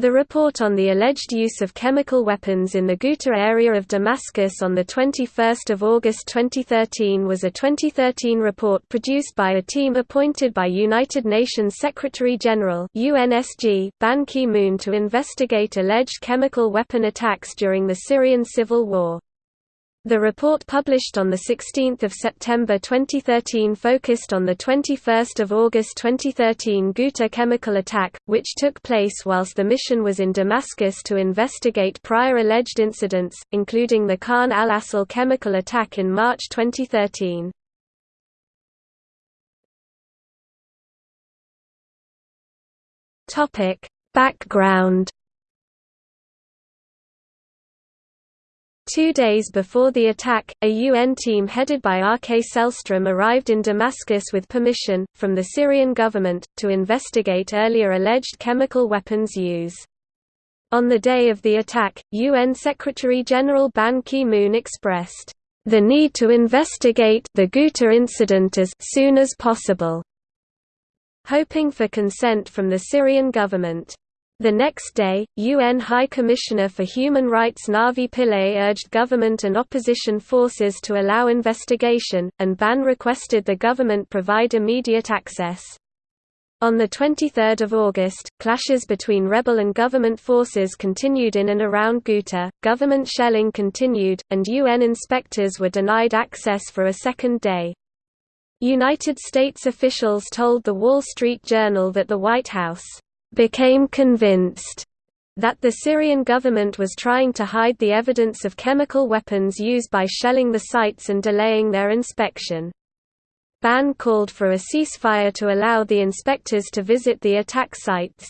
The report on the alleged use of chemical weapons in the Ghouta area of Damascus on 21 August 2013 was a 2013 report produced by a team appointed by United Nations Secretary-General Ban Ki-moon to investigate alleged chemical weapon attacks during the Syrian civil war. The report published on 16 September 2013 focused on the 21 August 2013 Ghouta chemical attack, which took place whilst the mission was in Damascus to investigate prior alleged incidents, including the Khan al-Assal chemical attack in March 2013. Background Two days before the attack, a UN team headed by Åke Sellström arrived in Damascus with permission, from the Syrian government, to investigate earlier alleged chemical weapons use. On the day of the attack, UN Secretary-General Ban Ki-moon expressed, "...the need to investigate the Ghouta incident as soon as possible", hoping for consent from the Syrian government. The next day, UN High Commissioner for Human Rights Navi Pillay urged government and opposition forces to allow investigation, and Ban requested the government provide immediate access. On 23 August, clashes between rebel and government forces continued in and around Ghouta, government shelling continued, and UN inspectors were denied access for a second day. United States officials told The Wall Street Journal that the White House became convinced that the Syrian government was trying to hide the evidence of chemical weapons used by shelling the sites and delaying their inspection. Ban called for a ceasefire to allow the inspectors to visit the attack sites.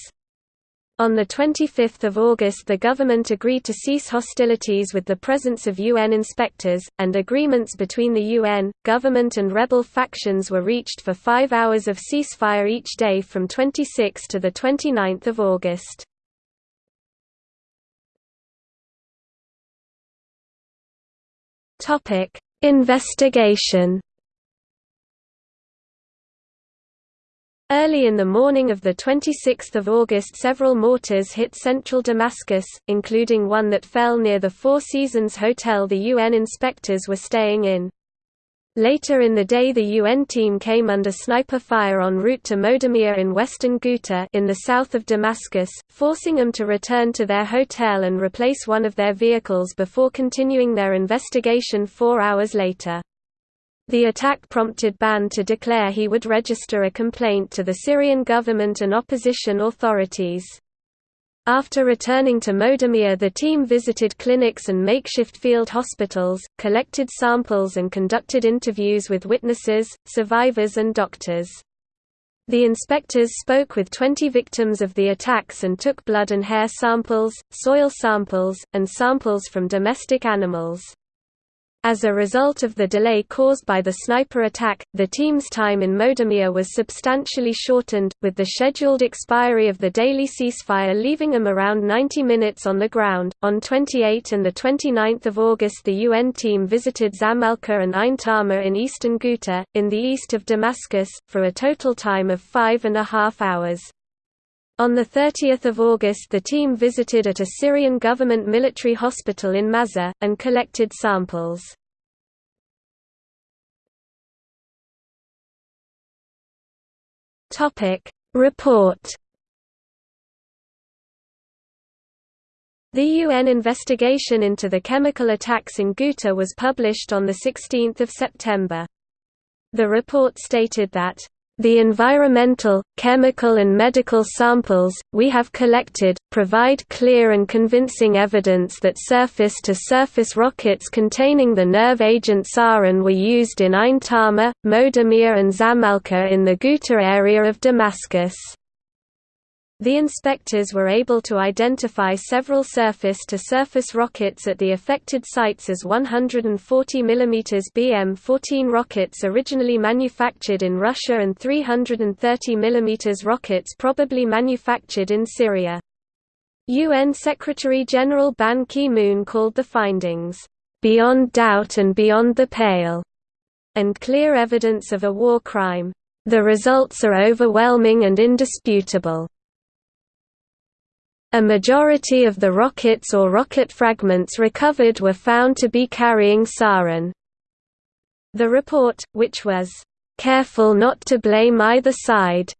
On 25 August the government agreed to cease hostilities with the presence of UN inspectors, and agreements between the UN, government and rebel factions were reached for five hours of ceasefire each day from 26 to 29 August. Investigation Early in the morning of 26 August several mortars hit central Damascus, including one that fell near the Four Seasons hotel the UN inspectors were staying in. Later in the day the UN team came under sniper fire en route to Modamia in western Ghouta in the south of Damascus, forcing them to return to their hotel and replace one of their vehicles before continuing their investigation four hours later. The attack prompted Ban to declare he would register a complaint to the Syrian government and opposition authorities. After returning to Modamia the team visited clinics and makeshift field hospitals, collected samples and conducted interviews with witnesses, survivors and doctors. The inspectors spoke with 20 victims of the attacks and took blood and hair samples, soil samples, and samples from domestic animals. As a result of the delay caused by the sniper attack, the team's time in Modamia was substantially shortened, with the scheduled expiry of the daily ceasefire leaving them around 90 minutes on the ground. On 28 and 29 August, the UN team visited Zamalka and Ain Tama in eastern Ghouta, in the east of Damascus, for a total time of five and a half hours. On 30 August the team visited at a Syrian government military hospital in Mazzeh, and collected samples. Report The UN investigation into the chemical attacks in Ghouta was published on 16 September. The report stated that the environmental, chemical and medical samples, we have collected, provide clear and convincing evidence that surface-to-surface -surface rockets containing the nerve agent sarin were used in Ain Tama, Modamia and Zamalka in the Ghouta area of Damascus. The inspectors were able to identify several surface-to-surface rockets at the affected sites as 140 mm BM-14 rockets originally manufactured in Russia and 330 mm rockets probably manufactured in Syria. UN Secretary-General Ban Ki-moon called the findings, "...beyond doubt and beyond the pale", and clear evidence of a war crime. The results are overwhelming and indisputable. A majority of the rockets or rocket fragments recovered were found to be carrying sarin. The report, which was careful not to blame either side,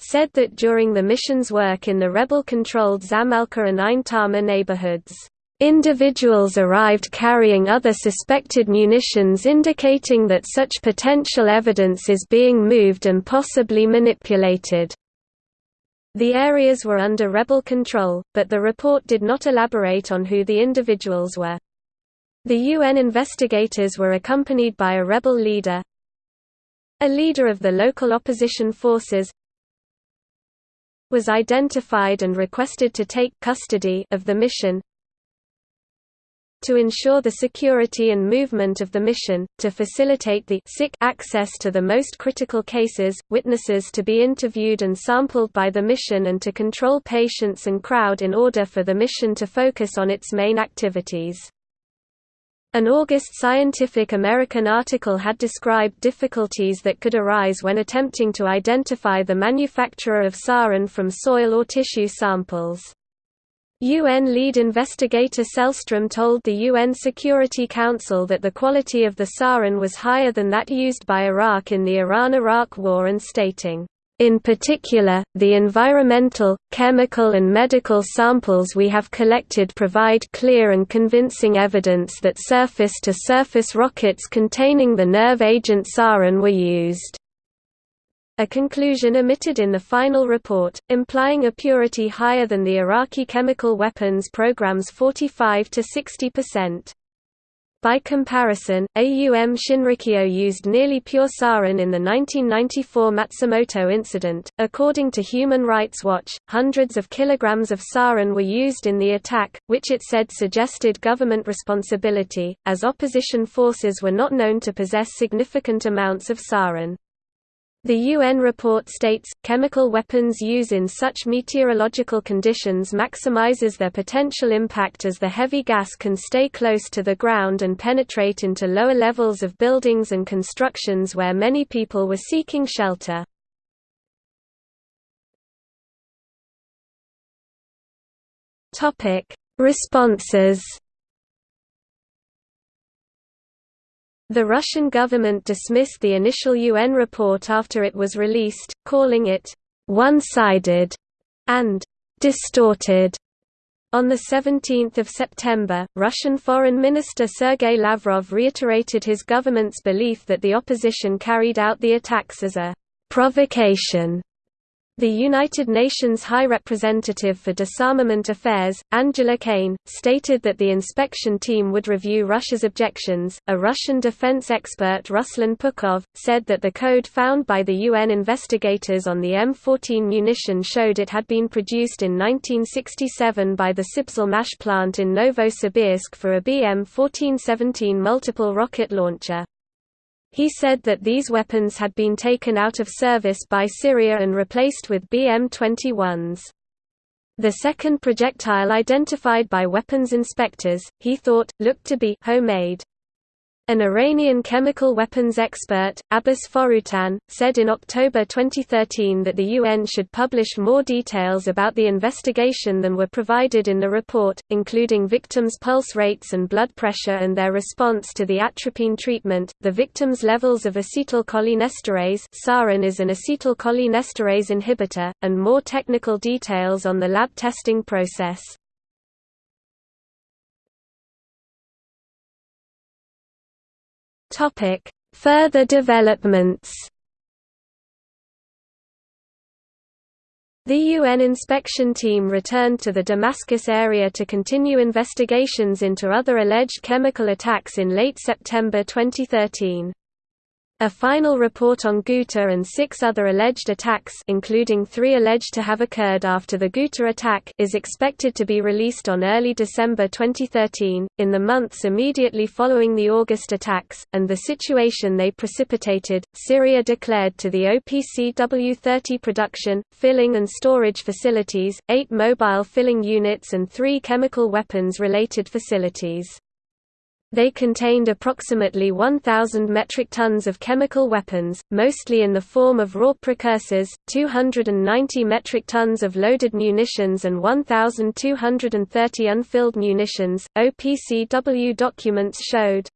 said that during the mission's work in the rebel-controlled Zamalka and Ain Tama neighborhoods, individuals arrived carrying other suspected munitions indicating that such potential evidence is being moved and possibly manipulated. The areas were under rebel control, but the report did not elaborate on who the individuals were. The UN investigators were accompanied by a rebel leader, a leader of the local opposition forces, was identified and requested to take custody of the mission to ensure the security and movement of the mission, to facilitate the sick access to the most critical cases, witnesses to be interviewed and sampled by the mission and to control patients and crowd in order for the mission to focus on its main activities. An August Scientific American article had described difficulties that could arise when attempting to identify the manufacturer of sarin from soil or tissue samples. UN lead investigator Sellström told the UN Security Council that the quality of the sarin was higher than that used by Iraq in the Iran–Iraq War and stating, in particular, the environmental, chemical and medical samples we have collected provide clear and convincing evidence that surface-to-surface -surface rockets containing the nerve agent sarin were used. A conclusion omitted in the final report, implying a purity higher than the Iraqi chemical weapons program's 45 to 60 percent. By comparison, AUM Shinrikyo used nearly pure sarin in the 1994 Matsumoto incident. According to Human Rights Watch, hundreds of kilograms of sarin were used in the attack, which it said suggested government responsibility, as opposition forces were not known to possess significant amounts of sarin. The UN report states, chemical weapons use in such meteorological conditions maximizes their potential impact as the heavy gas can stay close to the ground and penetrate into lower levels of buildings and constructions where many people were seeking shelter. Responses The Russian government dismissed the initial UN report after it was released, calling it one-sided and distorted. On 17 September, Russian Foreign Minister Sergei Lavrov reiterated his government's belief that the opposition carried out the attacks as a provocation the United Nations High Representative for Disarmament Affairs, Angela Kane, stated that the inspection team would review Russia's objections. A Russian defense expert Ruslan Pukhov said that the code found by the UN investigators on the M14 munition showed it had been produced in 1967 by the Sibselmash plant in Novosibirsk for a BM-1417 multiple rocket launcher. He said that these weapons had been taken out of service by Syria and replaced with BM-21s. The second projectile identified by weapons inspectors, he thought, looked to be homemade. An Iranian chemical weapons expert, Abbas Foroutan, said in October 2013 that the UN should publish more details about the investigation than were provided in the report, including victims' pulse rates and blood pressure and their response to the atropine treatment, the victims' levels of acetylcholinesterase sarin is an acetylcholinesterase inhibitor, and more technical details on the lab testing process. Topic: Further developments. The UN inspection team returned to the Damascus area to continue investigations into other alleged chemical attacks in late September 2013. A final report on Ghouta and six other alleged attacks including three alleged to have occurred after the Ghouta attack is expected to be released on early December 2013, in the months immediately following the August attacks, and the situation they precipitated. Syria declared to the OPCW-30 production, filling and storage facilities, eight mobile filling units and three chemical weapons-related facilities. They contained approximately 1,000 metric tons of chemical weapons, mostly in the form of raw precursors, 290 metric tons of loaded munitions and 1,230 unfilled munitions. OPCW documents showed